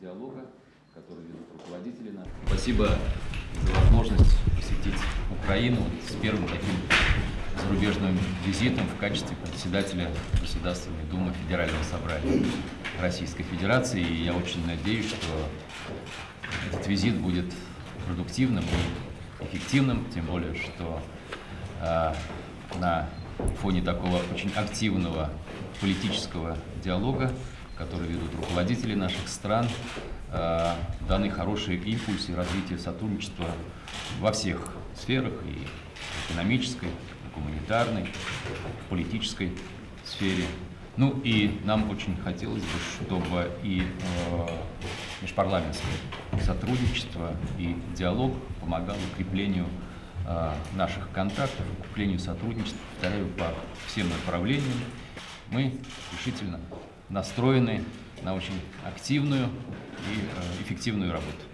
диалога, который ведут руководители наши. Спасибо за возможность посетить Украину с первым таким зарубежным визитом в качестве председателя Государственной Думы Федерального собрания Российской Федерации. И я очень надеюсь, что этот визит будет продуктивным и эффективным, тем более, что э, на фоне такого очень активного политического диалога, который ведут руководители наших стран, э, даны хорошие импульсы развития сотрудничества во всех сферах, и экономической, и гуманитарной, и политической сфере. Ну и нам очень хотелось бы, чтобы и э, межпарламентское сотрудничество и диалог помогал укреплению э, наших контактов, укреплению сотрудничества, повторяю, по всем направлениям. Мы решительно настроены на очень активную и э, эффективную работу.